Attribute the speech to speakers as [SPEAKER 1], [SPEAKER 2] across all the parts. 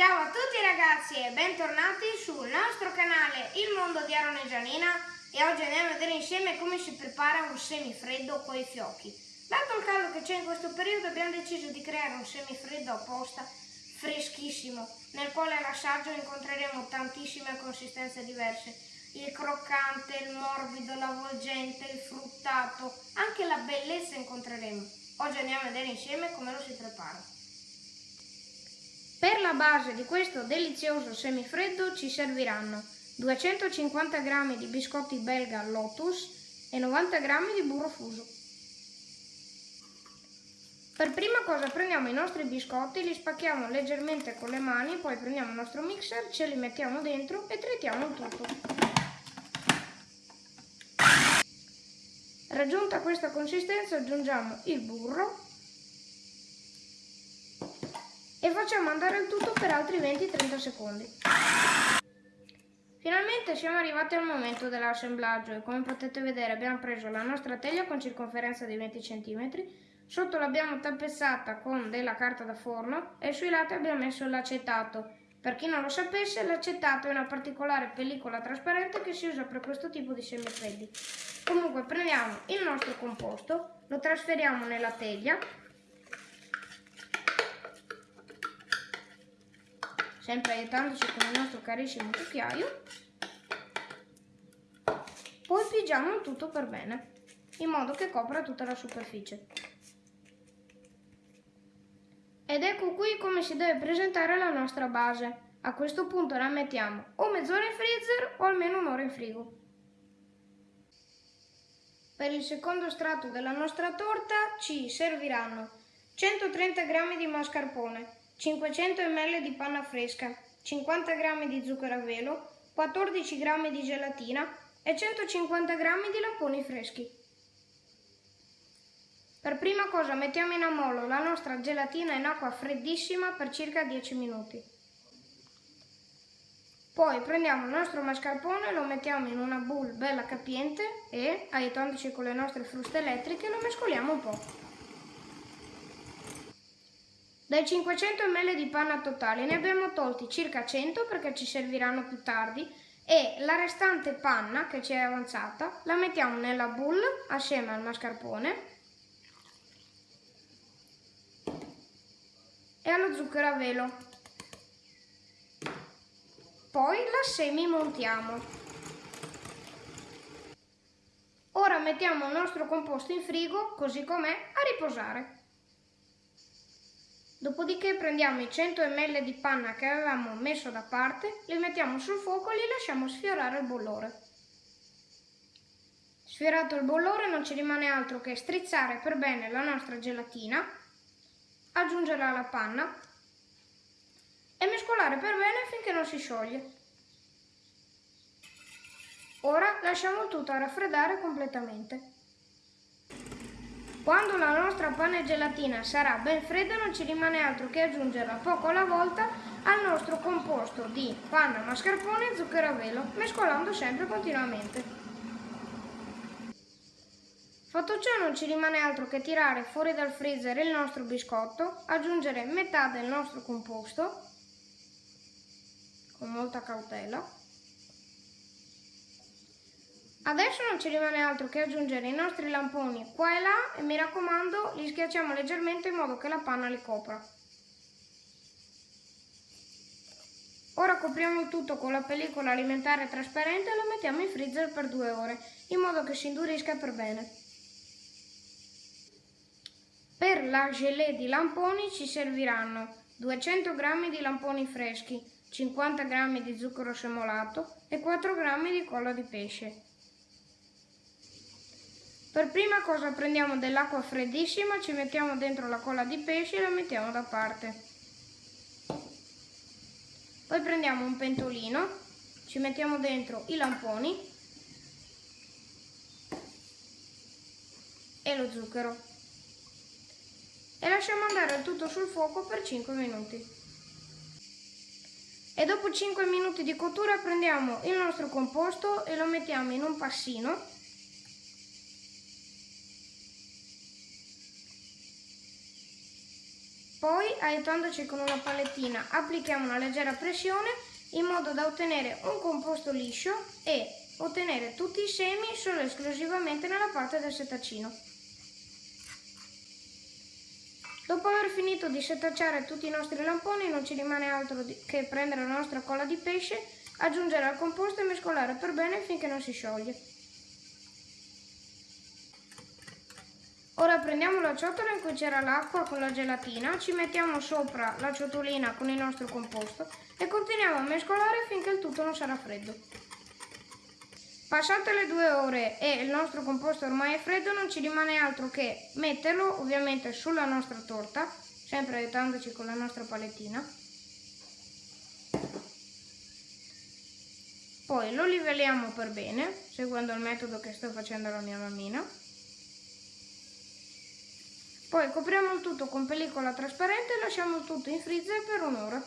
[SPEAKER 1] Ciao a tutti ragazzi e bentornati sul nostro canale Il Mondo di Aaron e Gianina e oggi andiamo a vedere insieme come si prepara un semifreddo con i fiocchi. Dato il caldo che c'è in questo periodo abbiamo deciso di creare un semifreddo apposta freschissimo nel quale all'assaggio incontreremo tantissime consistenze diverse il croccante, il morbido, l'avvolgente, il fruttato, anche la bellezza incontreremo. Oggi andiamo a vedere insieme come lo si prepara. Per la base di questo delizioso semifreddo ci serviranno 250 g di biscotti belga Lotus e 90 g di burro fuso. Per prima cosa prendiamo i nostri biscotti, li spacchiamo leggermente con le mani, poi prendiamo il nostro mixer, ce li mettiamo dentro e tritiamo tutto. Raggiunta questa consistenza aggiungiamo il burro e facciamo andare il tutto per altri 20-30 secondi. Finalmente siamo arrivati al momento dell'assemblaggio e come potete vedere abbiamo preso la nostra teglia con circonferenza di 20 cm, sotto l'abbiamo tappezzata con della carta da forno e sui lati abbiamo messo l'acetato. Per chi non lo sapesse, l'acetato è una particolare pellicola trasparente che si usa per questo tipo di semifreddi. Comunque prendiamo il nostro composto, lo trasferiamo nella teglia sempre aiutandoci con il nostro carissimo cucchiaio. Poi pigiamo tutto per bene, in modo che copra tutta la superficie. Ed ecco qui come si deve presentare la nostra base. A questo punto la mettiamo o mezz'ora in freezer o almeno un'ora in frigo. Per il secondo strato della nostra torta ci serviranno 130 g di mascarpone, 500 ml di panna fresca, 50 g di zucchero a velo, 14 g di gelatina e 150 g di lamponi freschi. Per prima cosa mettiamo in ammollo la nostra gelatina in acqua freddissima per circa 10 minuti. Poi prendiamo il nostro mascarpone, lo mettiamo in una bowl bella capiente e, aiutandoci con le nostre fruste elettriche, lo mescoliamo un po'. Dai 500 ml di panna totale ne abbiamo tolti circa 100 perché ci serviranno più tardi e la restante panna che ci è avanzata la mettiamo nella bowl assieme al mascarpone e allo zucchero a velo. Poi la semi montiamo. Ora mettiamo il nostro composto in frigo così com'è a riposare. Dopodiché prendiamo i 100 ml di panna che avevamo messo da parte, li mettiamo sul fuoco e li lasciamo sfiorare il bollore. Sfiorato il bollore non ci rimane altro che strizzare per bene la nostra gelatina, aggiungerla alla panna e mescolare per bene finché non si scioglie. Ora lasciamo tutto a raffreddare completamente. Quando la nostra panna e gelatina sarà ben fredda non ci rimane altro che aggiungerla poco alla volta al nostro composto di panna, mascarpone e zucchero a velo, mescolando sempre continuamente. Fatto ciò non ci rimane altro che tirare fuori dal freezer il nostro biscotto, aggiungere metà del nostro composto, con molta cautela, Adesso non ci rimane altro che aggiungere i nostri lamponi qua e là e mi raccomando li schiacciamo leggermente in modo che la panna li copra. Ora copriamo tutto con la pellicola alimentare trasparente e lo mettiamo in freezer per due ore, in modo che si indurisca per bene. Per la gelée di lamponi ci serviranno 200 g di lamponi freschi, 50 g di zucchero semolato e 4 g di colla di pesce. Per prima cosa prendiamo dell'acqua freddissima, ci mettiamo dentro la colla di pesce e la mettiamo da parte. Poi prendiamo un pentolino, ci mettiamo dentro i lamponi e lo zucchero e lasciamo andare il tutto sul fuoco per 5 minuti. E dopo 5 minuti di cottura prendiamo il nostro composto e lo mettiamo in un passino Poi, aiutandoci con una palettina, applichiamo una leggera pressione in modo da ottenere un composto liscio e ottenere tutti i semi solo e esclusivamente nella parte del setacino. Dopo aver finito di setacciare tutti i nostri lamponi non ci rimane altro che prendere la nostra colla di pesce, aggiungere al composto e mescolare per bene finché non si scioglie. Ora prendiamo la ciotola in cui c'era l'acqua con la gelatina, ci mettiamo sopra la ciotolina con il nostro composto e continuiamo a mescolare finché il tutto non sarà freddo. Passate le due ore e il nostro composto ormai è freddo, non ci rimane altro che metterlo ovviamente sulla nostra torta, sempre aiutandoci con la nostra palettina. Poi lo livelliamo per bene, seguendo il metodo che sto facendo la mia mammina. Poi copriamo il tutto con pellicola trasparente e lasciamo tutto in freezer per un'ora.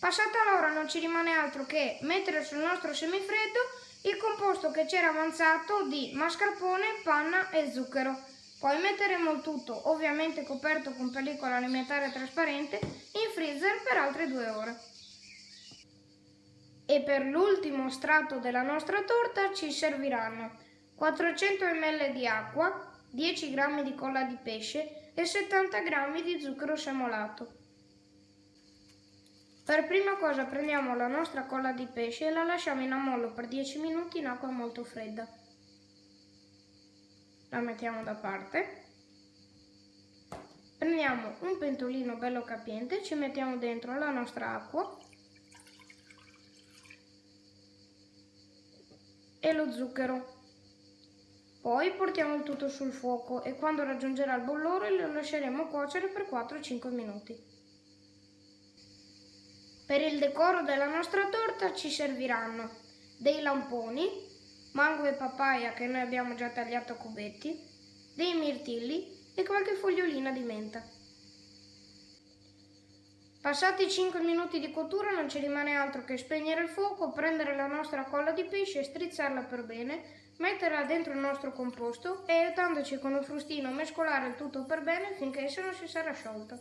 [SPEAKER 1] Passata l'ora non ci rimane altro che mettere sul nostro semifreddo il composto che c'era avanzato di mascarpone, panna e zucchero. Poi metteremo il tutto, ovviamente coperto con pellicola alimentare trasparente, in freezer per altre due ore. E per l'ultimo strato della nostra torta ci serviranno 400 ml di acqua, 10 g di colla di pesce e 70 g di zucchero semolato. Per prima cosa prendiamo la nostra colla di pesce e la lasciamo in ammollo per 10 minuti in acqua molto fredda. La mettiamo da parte. Prendiamo un pentolino bello capiente, ci mettiamo dentro la nostra acqua e lo zucchero. Poi portiamo il tutto sul fuoco e quando raggiungerà il bollore lo lasceremo cuocere per 4-5 minuti. Per il decoro della nostra torta ci serviranno dei lamponi, mango e papaya che noi abbiamo già tagliato a cubetti, dei mirtilli e qualche fogliolina di menta. Passati 5 minuti di cottura non ci rimane altro che spegnere il fuoco, prendere la nostra colla di pesce e strizzarla per bene metterla dentro il nostro composto e aiutandoci con un frustino mescolare il tutto per bene finché esso non si sarà sciolto.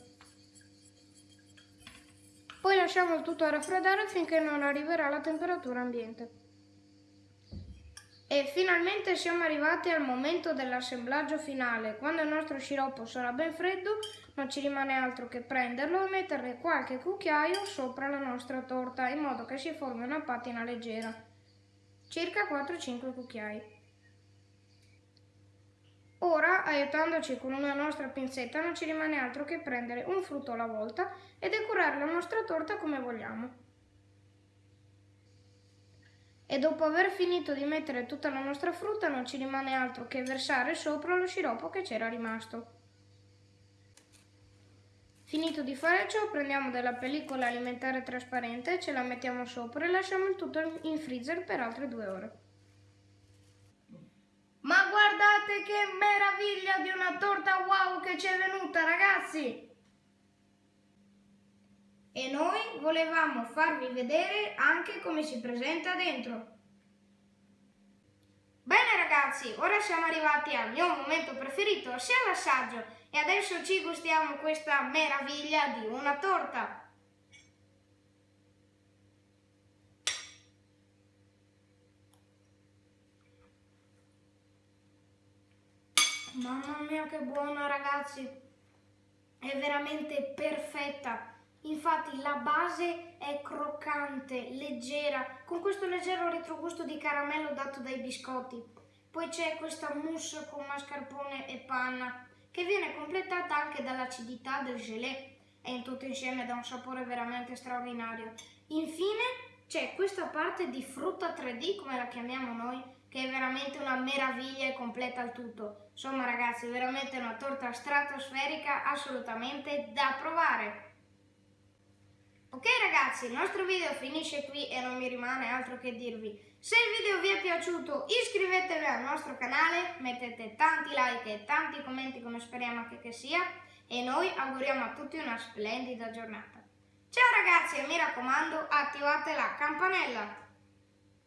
[SPEAKER 1] Poi lasciamo il tutto a raffreddare finché non arriverà alla temperatura ambiente. E finalmente siamo arrivati al momento dell'assemblaggio finale. Quando il nostro sciroppo sarà ben freddo non ci rimane altro che prenderlo e mettere qualche cucchiaio sopra la nostra torta in modo che si formi una patina leggera circa 4-5 cucchiai. Ora, aiutandoci con una nostra pinzetta, non ci rimane altro che prendere un frutto alla volta e decorare la nostra torta come vogliamo. E dopo aver finito di mettere tutta la nostra frutta non ci rimane altro che versare sopra lo sciroppo che c'era rimasto. Finito di fare ciò, prendiamo della pellicola alimentare trasparente, ce la mettiamo sopra e lasciamo il tutto in freezer per altre due ore. Ma guardate che meraviglia di una torta wow che ci è venuta, ragazzi! E noi volevamo farvi vedere anche come si presenta dentro. Ragazzi, ora siamo arrivati al mio momento preferito, sia l'assaggio e adesso ci gustiamo questa meraviglia di una torta. Mamma mia che buona ragazzi, è veramente perfetta. Infatti la base è croccante, leggera, con questo leggero retrogusto di caramello dato dai biscotti. Poi c'è questa mousse con mascarpone e panna che viene completata anche dall'acidità del gelé e in tutto insieme dà un sapore veramente straordinario. Infine c'è questa parte di frutta 3D, come la chiamiamo noi, che è veramente una meraviglia e completa il tutto. Insomma ragazzi, veramente una torta stratosferica assolutamente da provare. Ok ragazzi, il nostro video finisce qui e non mi rimane altro che dirvi. Se il video vi è piaciuto iscrivetevi al nostro canale, mettete tanti like e tanti commenti come speriamo anche che sia e noi auguriamo a tutti una splendida giornata. Ciao ragazzi e mi raccomando attivate la campanella.